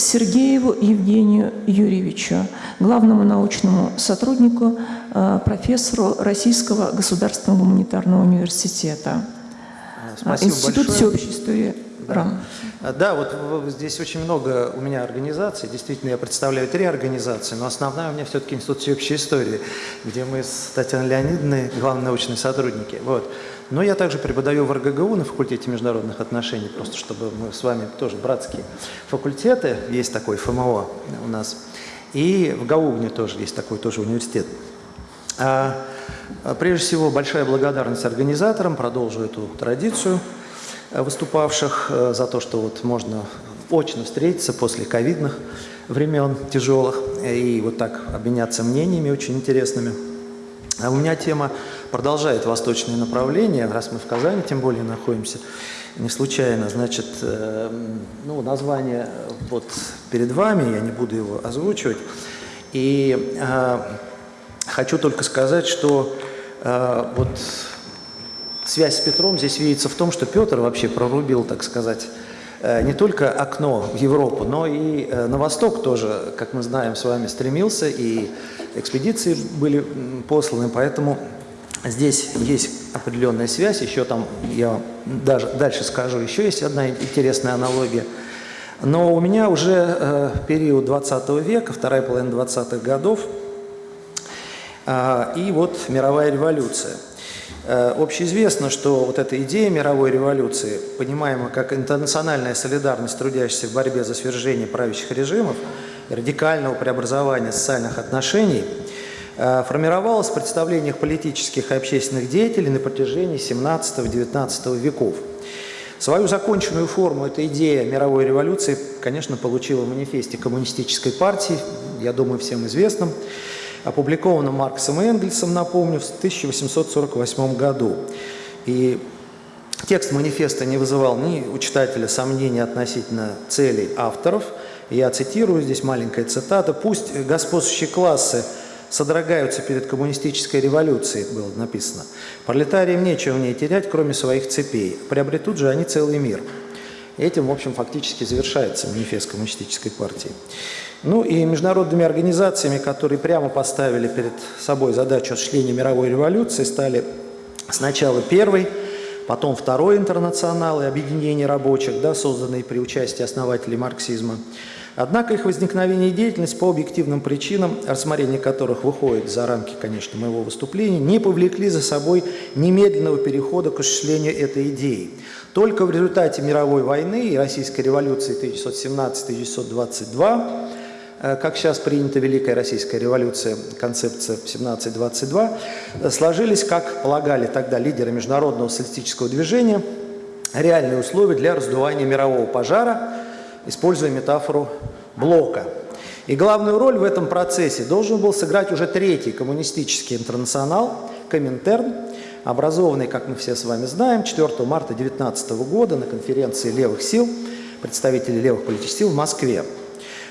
Сергееву Евгению Юрьевичу, главному научному сотруднику, э, профессору Российского государственного гуманитарного университета. Спасибо Институт большое. всеобщей истории РАН. А, Да, вот здесь очень много у меня организаций. Действительно, я представляю три организации, но основная у меня все-таки Институт всеобщей истории, где мы с Татьяной Леонидовной главные научные сотрудники. Вот. Но я также преподаю в РГГУ на факультете международных отношений, просто чтобы мы с вами тоже братские факультеты, есть такой ФМО у нас. И в Гаугне тоже есть такой тоже университет. А, а, Прежде всего, большая благодарность организаторам, продолжу эту традицию выступавших э, за то, что вот можно очно встретиться после ковидных времен тяжелых э, и вот так обменяться мнениями очень интересными. А у меня тема продолжает восточное направление, раз мы в Казани тем более находимся, не случайно, значит, э, ну, название вот перед вами, я не буду его озвучивать, и э, хочу только сказать, что э, вот связь с Петром здесь видится в том, что Петр вообще прорубил, так сказать, э, не только окно в Европу, но и э, на восток тоже, как мы знаем, с вами стремился, и экспедиции были посланы, поэтому здесь есть определенная связь, еще там, я даже дальше скажу, еще есть одна интересная аналогия. Но у меня уже э, период 20 века, вторая половина 20-х годов, а, и вот мировая революция. Э, Общеизвестно, что вот эта идея мировой революции, понимаемая как интернациональная солидарность трудящихся в борьбе за свержение правящих режимов радикального преобразования социальных отношений, э, формировалась в представлениях политических и общественных деятелей на протяжении 17-19 веков. Свою законченную форму эта идея мировой революции, конечно, получила в манифесте коммунистической партии, я думаю, всем известном, опубликованном Марксом и Энгельсом, напомню, в 1848 году. И текст манифеста не вызывал ни у читателя сомнений относительно целей авторов. Я цитирую, здесь маленькая цитата. «Пусть господствующие классы содрогаются перед коммунистической революцией», было написано. «Пролетариям нечего в ней терять, кроме своих цепей. Приобретут же они целый мир». Этим, в общем, фактически завершается манифест коммунистической партии. Ну и международными организациями, которые прямо поставили перед собой задачу осуществления мировой революции, стали сначала первый, потом второй интернационал и объединение рабочих, да, созданные при участии основателей марксизма. Однако их возникновение и деятельность по объективным причинам, рассмотрение которых выходит за рамки, конечно, моего выступления, не повлекли за собой немедленного перехода к осуществлению этой идеи. Только в результате мировой войны и Российской революции 1917-1922 э, как сейчас принята Великая Российская революция, концепция 17-22, э, сложились, как полагали тогда лидеры международного социалистического движения, реальные условия для раздувания мирового пожара, используя метафору блока. И главную роль в этом процессе должен был сыграть уже третий коммунистический интернационал, Коминтерн, образованный, как мы все с вами знаем, 4 марта 19 года на конференции левых сил, представителей левых политических сил в Москве.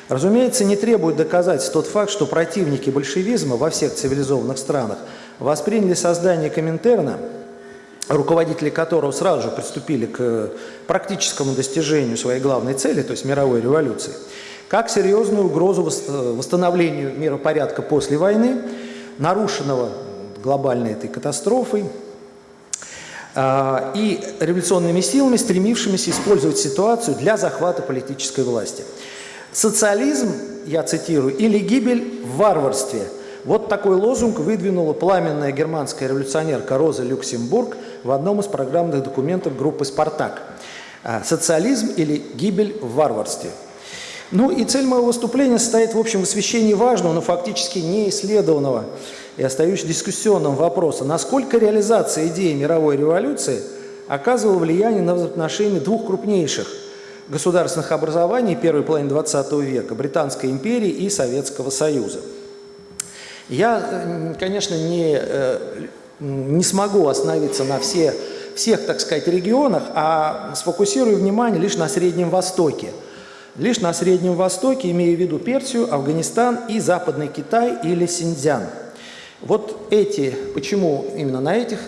Разумеется, не требует доказательств тот факт, что противники большевизма во всех цивилизованных странах восприняли создание Коминтерна, руководители которого сразу же приступили к практическому достижению своей главной цели, то есть мировой революции, как серьезную угрозу восстановлению миропорядка после войны, нарушенного глобальной этой катастрофой, а, и революционными силами, стремившимися использовать ситуацию для захвата политической власти. Социализм, я цитирую, или гибель в варварстве. Вот такой лозунг выдвинула пламенная германская революционерка Роза Люксембург в одном из программных документов группы «Спартак». А, Социализм или гибель в варварстве. Ну и цель моего выступления состоит в общем в освещении важного, но фактически не исследованного и остающегося дискуссионным вопроса, насколько реализация идеи мировой революции оказывала влияние на взаимоотношения двух крупнейших государственных образований первой половины XX века – Британской империи и Советского Союза. Я, конечно, не, не смогу остановиться на все, всех, так сказать, регионах, а сфокусирую внимание лишь на Среднем Востоке. Лишь на Среднем Востоке, имея в виду Персию, Афганистан и Западный Китай или Синьцзян. Вот эти, почему именно на этих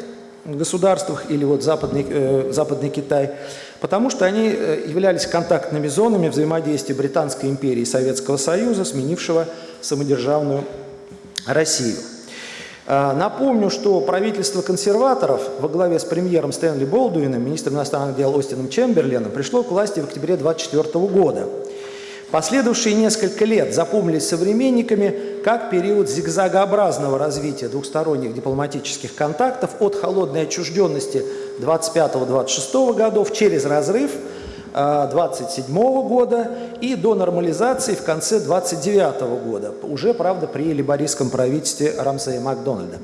государствах или вот Западный, э, Западный Китай? Потому что они э, являлись контактными зонами взаимодействия Британской империи и Советского Союза, сменившего самодержавную Россию. А, Напомню, что правительство консерваторов во главе с премьером Стэнли Болдуином, министром иностранных дел Остином Чемберленом пришло к власти в октябре 1924 года. Последовавшие несколько лет запомнились современниками как период зигзагообразного развития двухсторонних дипломатических контактов от холодной отчужденности 25-26 годов через разрыв 27 года и до нормализации в конце 29 года, уже, правда, при либористском правительстве Рамсея Макдональда.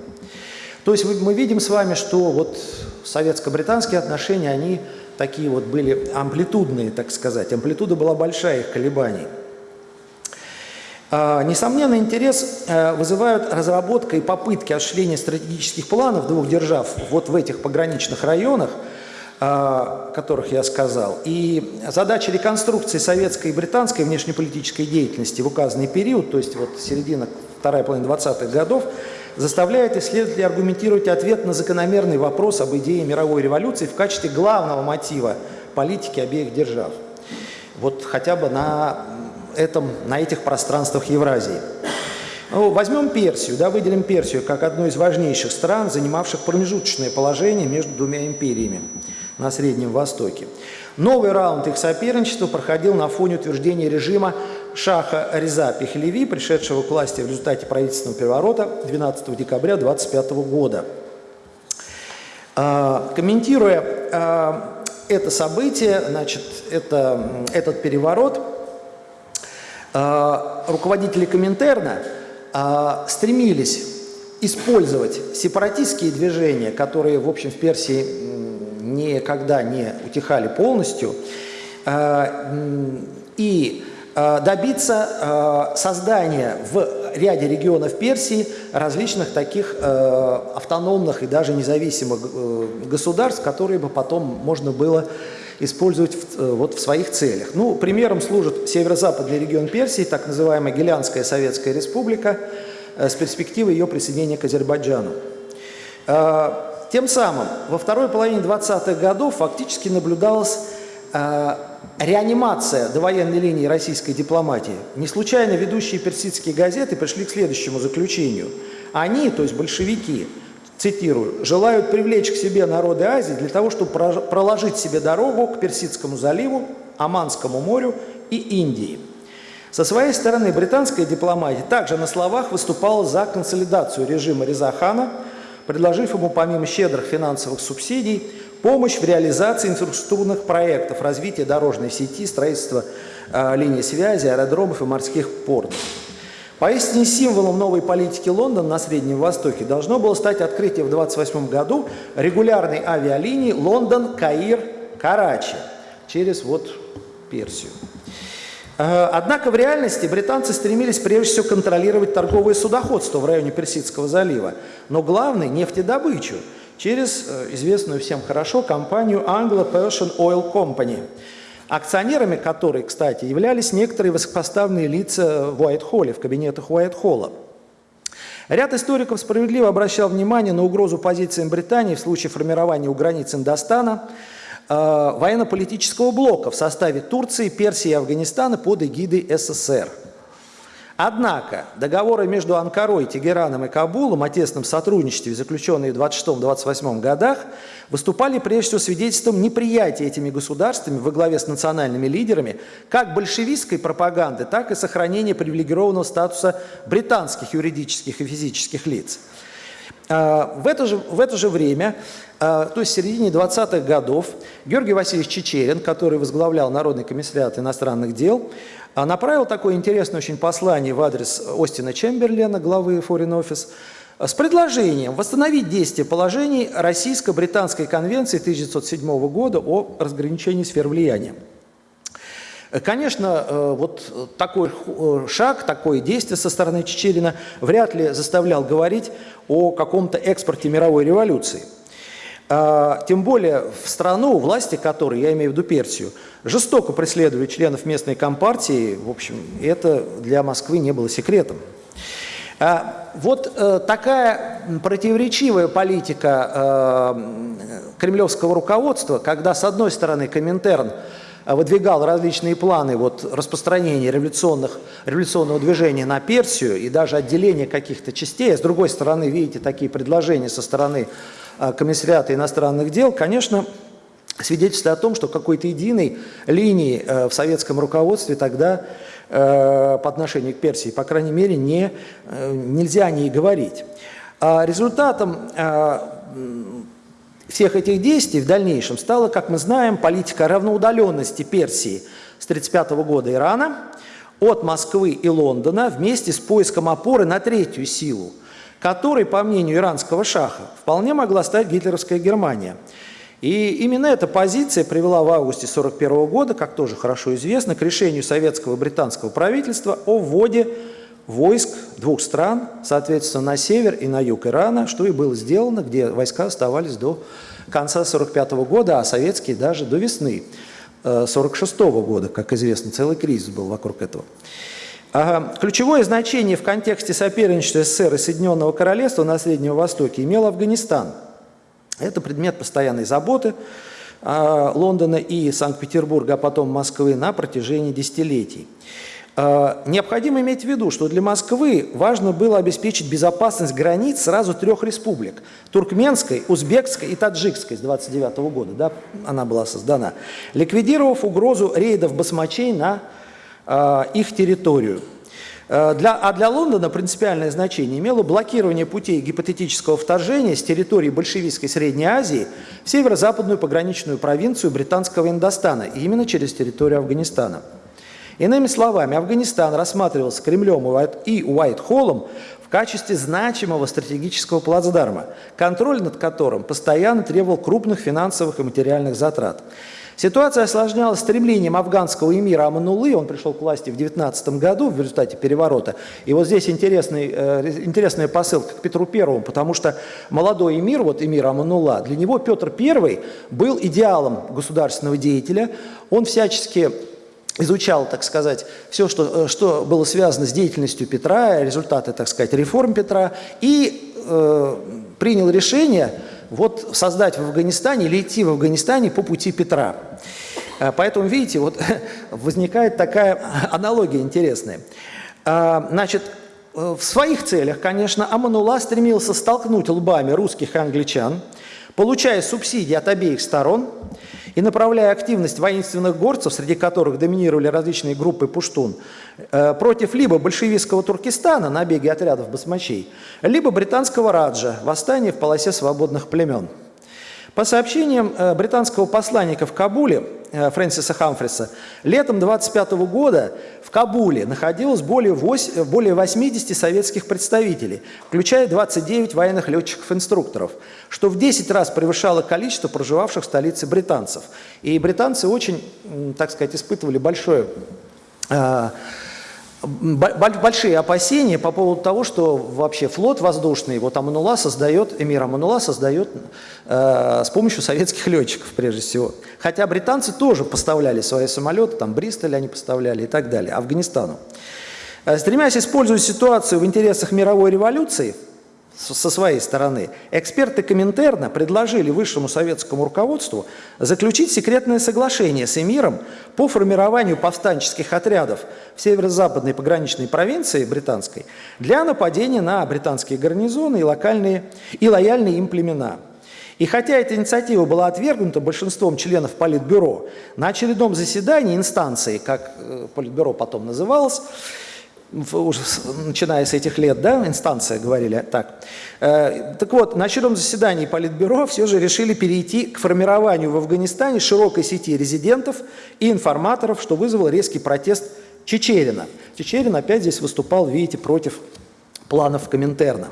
То есть мы видим с вами, что вот советско-британские отношения, они такие вот были амплитудные, так сказать. Амплитуда была большая их колебаний. А, Несомненно, интерес э, вызывают разработка и попытки осуществления стратегических планов двух держав вот в этих пограничных районах, о которых я сказал. И задача реконструкции советской и британской внешнеполитической деятельности в указанный период, то есть вот середина, вторая половина 20-х годов, заставляет исследователей аргументировать ответ на закономерный вопрос об идее мировой революции в качестве главного мотива политики обеих держав. Вот хотя бы на, этом, на этих пространствах Евразии. Ну, возьмем Персию, да, выделим Персию как одну из важнейших стран, занимавших промежуточное положение между двумя империями на Среднем Востоке. Новый раунд их соперничества проходил на фоне утверждения режима Шаха Реза Пехлеви, пришедшего к власти в результате правительственного переворота 12 декабря 25 года. А, комментируя а, это событие, значит, это, этот переворот, а, руководители Коминтерна стремились использовать сепаратистские движения, которые, в общем, в Персии никогда не утихали полностью, и добиться э, создания в ряде регионов Персии различных таких э, автономных и даже независимых государств, которые бы потом можно было использовать в, вот в своих целях. Ну, примером служит северо-западный регион Персии, так называемая Гелянская Советская Республика, с перспективой ее присоединения к Азербайджану. Тем самым во второй половине 20-х годов фактически наблюдалось реанимация довоенной линии российской дипломатии. Не случайно ведущие персидские газеты пришли к следующему заключению. Они, то есть большевики, цитирую, желают привлечь к себе народы Азии для того, чтобы проложить себе дорогу к Персидскому заливу, Аманскому морю и Индии. Со своей стороны британская дипломатия также на словах выступала за консолидацию режима Резахана, предложив ему помимо щедрых финансовых субсидий Помощь в реализации инфраструктурных проектов, развития дорожной сети, строительства э, линий связи, аэродромов и морских портов. Поистине символом новой политики Лондона на Среднем Востоке должно было стать открытие в 1928 году регулярной авиалинии Лондон-Каир-Карачи через вот Персию. Однако в реальности британцы стремились прежде всего контролировать торговое судоходство в районе Персидского залива, но главное – нефтедобычу – через э, известную всем хорошо компанию Anglo-Persian Oil Company, акционерами которой, кстати, являлись некоторые высокопоставленные лица в Уайт-Холле, в кабинетах Уайт-Холла. Ряд историков справедливо обращал внимание на угрозу позициям Британии в случае формирования у границ Индостана э, военно-политического блока в составе Турции, Персии и Афганистана под эгидой СССР – Однако договоры между Анкарой, Тегераном и Кабулом о тесном сотрудничестве, заключенные в 26-28 годах, выступали прежде всего свидетельством неприятия этими государствами во главе с национальными лидерами как большевистской пропаганды, так и сохранения привилегированного статуса британских юридических и физических лиц. А, в это же, в это же время, а, то есть в середине 20-х годов, Георгий Васильевич Чечерин, который возглавлял Народный комиссариат иностранных дел, а направил такое интересное очень послание в адрес Остина Чемберлена, главы Foreign Office, с предложением восстановить действие положений Российско-Британской конвенции 1907 года о разграничении сфер влияния. Конечно, э, вот такой э, шаг, такое действие со стороны Чечерина вряд ли заставлял говорить о каком-то экспорте мировой революции. А, тем более в страну, власти которой, я имею в виду Персию, жестоко преследовали членов местной компартии, в общем, это для Москвы не было секретом. А, вот э, такая противоречивая политика кремлевского руководства, когда с одной стороны Коминтерн выдвигал различные планы вот, распространения революционных, революционного движения на Персию и даже отделения каких-то частей, а с другой стороны, видите, такие предложения со стороны Комиссариата иностранных дел, конечно, свидетельствует о том, что какой-то единой линии в советском руководстве тогда Э, по отношению к Персии, по крайней мере, не, э, нельзя о ней говорить. А результатом э, всех этих действий в дальнейшем стала, как мы знаем, политика равноудаленности Персии с 1935 года Ирана от Москвы и Лондона вместе с поиском опоры на третью силу, которой, по мнению иранского шаха, вполне могла стать гитлеровская Германия – и именно эта позиция привела в августе 1941 года, как тоже хорошо известно, к решению советского и британского правительства о вводе войск двух стран, соответственно, на север и на юг Ирана, что и было сделано, где войска оставались до конца 1945 года, а советские даже до весны 1946 э, года, как известно, целый кризис был вокруг этого. Ключевое значение в контексте соперничества СССР и Соединенного Королевства на Среднем Востоке имел Афганистан – это предмет постоянной заботы а, Лондона и Санкт-Петербурга, а потом Москвы на протяжении десятилетий. А, необходимо иметь в виду, что для Москвы важно было обеспечить безопасность границ сразу трех республик – Туркменской, Узбекской и Таджикской с 29 года, да, она была создана, ликвидировав угрозу рейдов басмачей на э, их территорию. Э, для, а для Лондона принципиальное значение имело блокирование путей гипотетического вторжения с территории большевистской Средней Азии в северо-западную пограничную провинцию британского Индостана, и именно через территорию Афганистана. Иными словами, Афганистан рассматривался Кремлем и Уайт-Холлом в качестве значимого стратегического плацдарма, контроль над которым постоянно требовал крупных финансовых и материальных затрат. Ситуация осложнялась стремлением афганского эмира Аманулы, он пришел к власти в 19 году в результате переворота. И вот здесь интересный, э, интересная посылка к Петру Первому, потому что молодой эмир, вот эмир Аманула, для него Петр I был идеалом государственного деятеля, он всячески изучал, так сказать, все, что, э, что было связано с деятельностью Петра, результаты, так сказать, реформ Петра, и э, принял решение вот создать в Афганистане или идти в Афганистане по пути Петра. Э, поэтому, видите, вот возникает такая аналогия интересная. Э, значит, в своих целях, конечно, Аманула стремился столкнуть лбами русских и англичан, получая субсидии от обеих сторон – и направляя активность воинственных горцев, среди которых доминировали различные группы пуштун, э, против либо большевистского Туркестана, набеги отрядов басмачей, либо британского Раджа, восстание в полосе свободных племен. По сообщениям э, британского посланника в Кабуле, Э, Фрэнсиса Хамфриса, летом 25 года в Кабуле находилось более, 8, более 80 советских представителей, включая 29 военных летчиков-инструкторов, что в 10 раз превышало количество проживавших в столице британцев. И британцы очень, так сказать, испытывали большое э, большие опасения по поводу того, что вообще флот воздушный, вот Аманула создает, эмир Аманула создает э, с помощью советских летчиков прежде всего. Хотя британцы тоже поставляли свои самолеты, там Бристоль они поставляли и так далее, Афганистану. Э, стремясь использовать ситуацию в интересах мировой революции, со своей стороны, эксперты Коминтерна предложили высшему советскому руководству заключить секретное соглашение с эмиром по формированию повстанческих отрядов в северо-западной пограничной провинции британской для нападения на британские гарнизоны и, локальные, и лояльные им племена. И хотя эта инициатива была отвергнута большинством членов Политбюро, на очередном заседании инстанции, как э, Политбюро потом называлось, уже начиная с этих лет, да, инстанция, говорили так. Э, так вот, на очередном заседании Политбюро все же решили перейти к формированию в Афганистане широкой сети резидентов и информаторов, что вызвало резкий протест Чечерина. Чечерин опять здесь выступал, видите, против планов Коминтерна.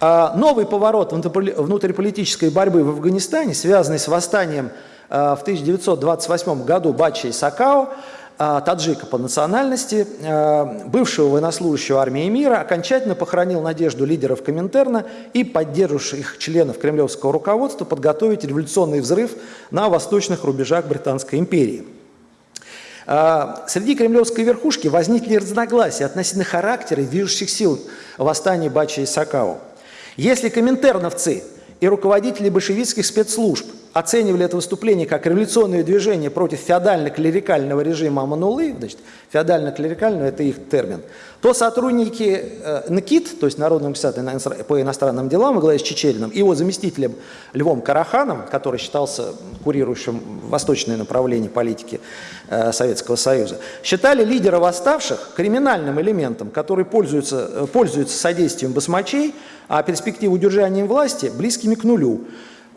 А новый поворот внутриполитической борьбы в Афганистане, связанный с восстанием э, в 1928 году Бачи и Сакао, таджика по национальности, а, бывшего военнослужащего армии мира, окончательно похоронил надежду лидеров Коминтерна и поддерживающих членов кремлевского руководства подготовить революционный взрыв на восточных рубежах Британской империи. А, Среди кремлевской верхушки возникли разногласия относительно характера и движущих сил восстания Бачи и Сакао. Если коминтерновцы и руководители большевистских спецслужб оценивали это выступление как революционное движение против феодально-клерикального режима Аманулы, значит, феодально-клерикального – это их термин, то сотрудники э, НКИТ, то есть Народного комиссара по иностранным делам, во главе с Чечериным, и его заместителем Львом Караханом, который считался курирующим восточное направление политики э, Советского Союза, считали лидера восставших криминальным элементом, который пользуется, э, пользуется содействием басмачей, а перспективу удержания власти близкими к нулю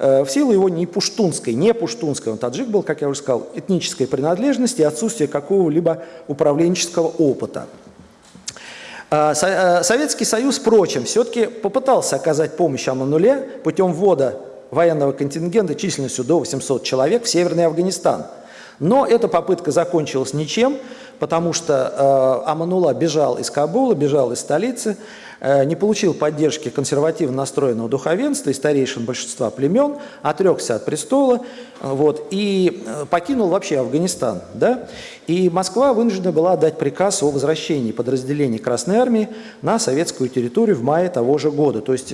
в силу его не пуштунской, не пуштунской, он таджик был, как я уже сказал, этнической принадлежности и отсутствия какого-либо управленческого опыта. А, э, Советский Союз, впрочем, все-таки попытался оказать помощь Амануле путем ввода военного контингента численностью до 800 человек в Северный Афганистан. Но эта попытка закончилась ничем, потому что э, Аманула бежал из Кабула, бежал из столицы, Э, не получил поддержки консервативно настроенного духовенства и старейшин большинства племен, отрекся от престола вот, и э, покинул вообще Афганистан. Да? И Москва вынуждена была дать приказ о возвращении подразделений Красной Армии на советскую территорию в мае того же года. То есть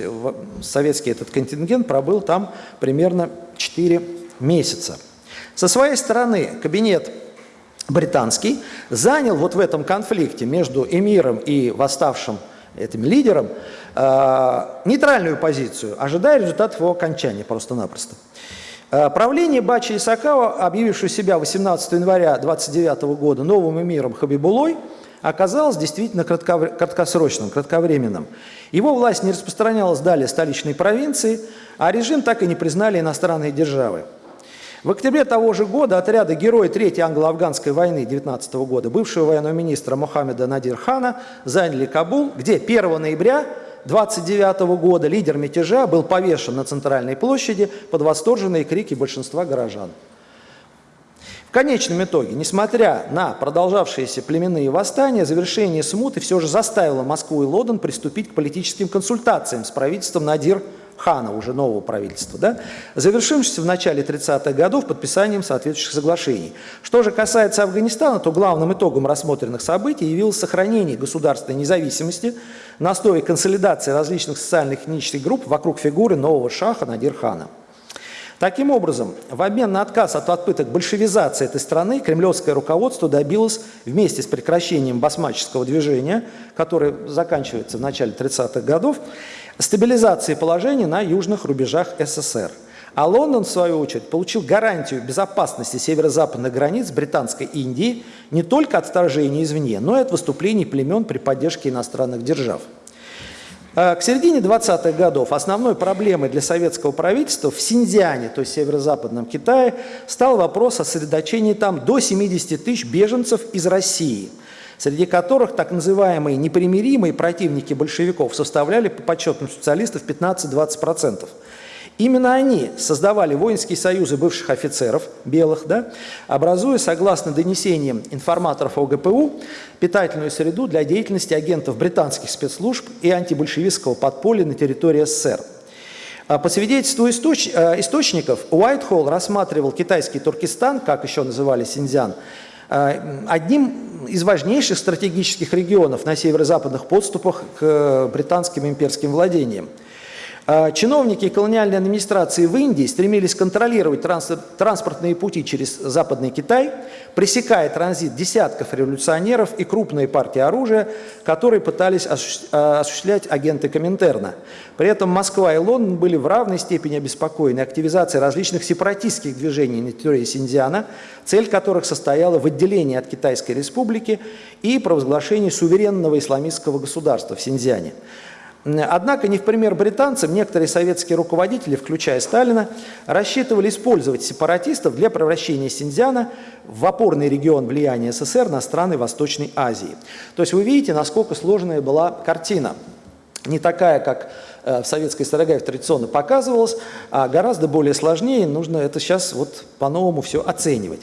советский этот контингент пробыл там примерно 4 месяца. Со своей стороны кабинет британский занял вот в этом конфликте между эмиром и восставшим этим лидерам, э, нейтральную позицию, ожидая результатов его окончания просто-напросто. Э, правление Бачи Исакава, объявившего себя 18 января 29 года новым эмиром Хабибулой, оказалось действительно краткосрочным, кратковременным. Его власть не распространялась далее столичной провинции, а режим так и не признали иностранные державы. В октябре того же года отряды герои Третьей англо-афганской войны 19 года, бывшего военного министра Мохаммеда Надир Хана, заняли Кабул, где 1 ноября 29 года лидер мятежа был повешен на центральной площади под восторженные крики большинства горожан. В конечном итоге, несмотря на продолжавшиеся племенные восстания, завершение смуты все же заставило Москву и Лондон приступить к политическим консультациям с правительством Надир Хана, уже нового правительства, да, завершившийся в начале 30-х годов подписанием соответствующих соглашений. Что же касается Афганистана, то главным итогом рассмотренных событий явилось сохранение государственной независимости на основе консолидации различных социальных и этнических групп вокруг фигуры нового шаха Надир Хана. Таким образом, в обмен на отказ от попыток большевизации этой страны, кремлевское руководство добилось вместе с прекращением басмаческого движения, которое заканчивается в начале 30-х годов, стабилизации положения на южных рубежах СССР. А Лондон, в свою очередь, получил гарантию безопасности северо-западных границ Британской Индии не только от вторжения извне, но и от выступлений племен при поддержке иностранных держав. А, к середине 20-х годов основной проблемой для советского правительства в Синьцзяне, то есть северо-западном Китае, стал вопрос о сосредоточении там до 70 тысяч беженцев из России – среди которых так называемые непримиримые противники большевиков составляли по подсчетам специалистов 15-20%. Именно они создавали воинские союзы бывших офицеров, белых, да, образуя, согласно донесениям информаторов ОГПУ, питательную среду для деятельности агентов британских спецслужб и антибольшевистского подполья на территории СССР. А по свидетельству источ... Э, источников, Уайтхолл рассматривал китайский Туркестан, как еще называли Синьцзян, э, одним из важнейших стратегических регионов на северо-западных подступах к британским имперским владениям. А, чиновники колониальной администрации в Индии стремились контролировать транспортные пути через Западный Китай, пресекая транзит десятков революционеров и крупные партии оружия, которые пытались а, осуществлять агенты Коминтерна. При этом Москва и Лондон были в равной степени обеспокоены активизацией различных сепаратистских движений на территории Синьцзяна, цель которых состояла в отделении от Китайской республики и провозглашении суверенного исламистского государства в Синьцзяне. Однако, не в пример британцам, некоторые советские руководители, включая Сталина, рассчитывали использовать сепаратистов для превращения Синьцзяна в опорный регион влияния СССР на страны Восточной Азии. То есть вы видите, насколько сложная была картина. Не такая, как э, в советской историографии традиционно показывалось, а гораздо более сложнее, нужно это сейчас вот по-новому все оценивать.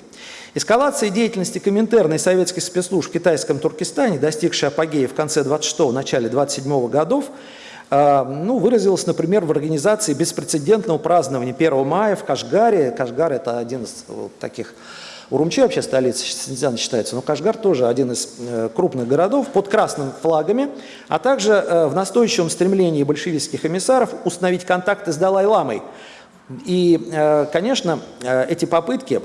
Эскалация деятельности Коминтерна и советских спецслужб в китайском Туркестане, достигшая апогея в конце 26-го, начале 27-го годов, а, ну, выразилась, например, в организации беспрецедентного празднования 1 мая в Кашгаре. Кашгар – это один из вот таких Урумчи вообще столица Синьцзяна считается, но Кашгар тоже один из э, крупных городов под красными флагами, а также э, в настойчивом стремлении большевистских эмиссаров установить контакты с Далай-ламой. И, э, конечно, э, эти попытки э,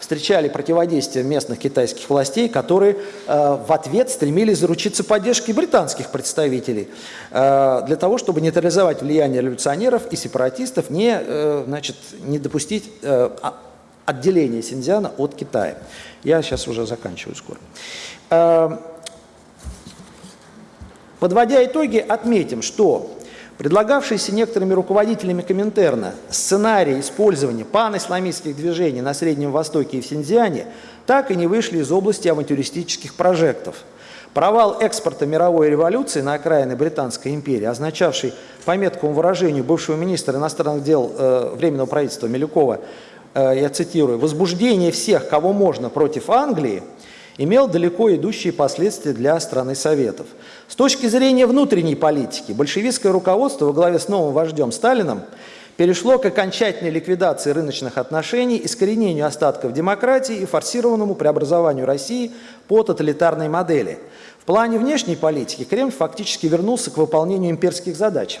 встречали противодействие местных китайских властей, которые э, в ответ стремились заручиться поддержкой британских представителей э, для того, чтобы нейтрализовать влияние революционеров и сепаратистов, не, э, значит, не допустить э, а- отделения Синьцзяна от Китая. Я сейчас уже заканчиваю скоро. Э, Подводя итоги, отметим, что предлагавшийся некоторыми руководителями Коминтерна сценарий использования панисламистских движений на Среднем Востоке и в Синьцзяне так и не вышли из области авантюристических прожектов. Провал экспорта мировой революции на окраины Британской империи, означавший, по меткому выражению бывшего министра иностранных дел э, Временного правительства Милюкова, э, я цитирую, «возбуждение всех, кого можно против Англии», имел далеко идущие последствия для страны Советов. С точки зрения внутренней политики, большевистское руководство во главе с новым вождем Сталином перешло к окончательной ликвидации рыночных отношений, искоренению остатков демократии и форсированному преобразованию России по тоталитарной модели. В плане внешней политики Кремль фактически вернулся к выполнению имперских задач.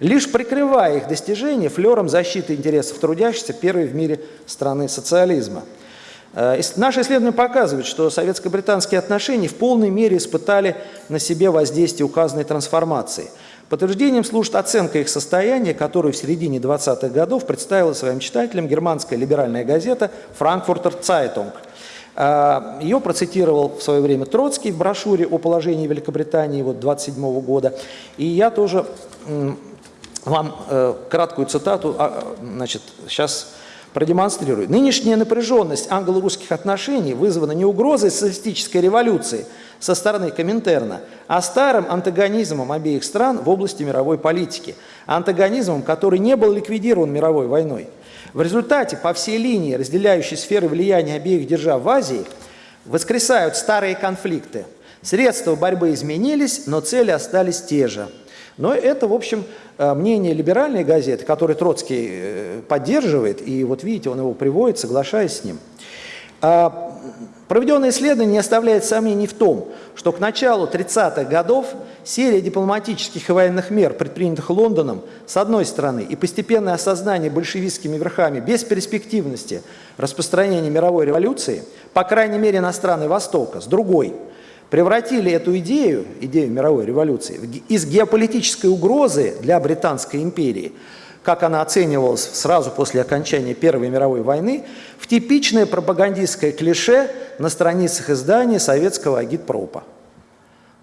Лишь прикрывая их достижения флером защиты интересов трудящихся первой в мире страны социализма. Э, Наши исследования показывают, что советско-британские отношения в полной мере испытали на себе воздействие указанной трансформации. Подтверждением служит оценка их состояния, которую в середине 20-х годов представила своим читателям германская либеральная газета «Франкфуртер Цайтунг». Э, Ее процитировал в свое время Троцкий в брошюре о положении Великобритании вот 27 года. И я тоже вам э, краткую цитату а, значит, сейчас продемонстрирую. Нынешняя напряженность англо-русских отношений вызвана не угрозой социалистической революции со стороны Коминтерна, а старым антагонизмом обеих стран в области мировой политики. Антагонизмом, который не был ликвидирован мировой войной. В результате по всей линии, разделяющей сферы влияния обеих держав в Азии, воскресают старые конфликты. Средства борьбы изменились, но цели остались те же. Но это, в общем, э, мнение либеральной газеты, который Троцкий э, поддерживает, и вот видите, он его приводит, соглашаясь с ним. А, Проведенное исследование не оставляет сомнений в том, что к началу 30-х годов серия дипломатических и военных мер, предпринятых Лондоном, с одной стороны, и постепенное осознание большевистскими верхами бесперспективности распространения мировой революции, по крайней мере на страны Востока, с другой, превратили эту идею, идею мировой революции, из геополитической угрозы для Британской империи – как она оценивалась сразу после окончания Первой мировой войны, в типичное пропагандистское клише на страницах издания советского агитпропа.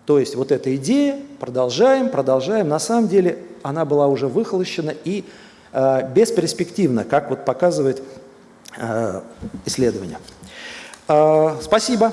То есть вот эта идея, продолжаем, продолжаем, на самом деле она была уже выхолощена и э, бесперспективна, как вот показывает э, исследование. Э, спасибо.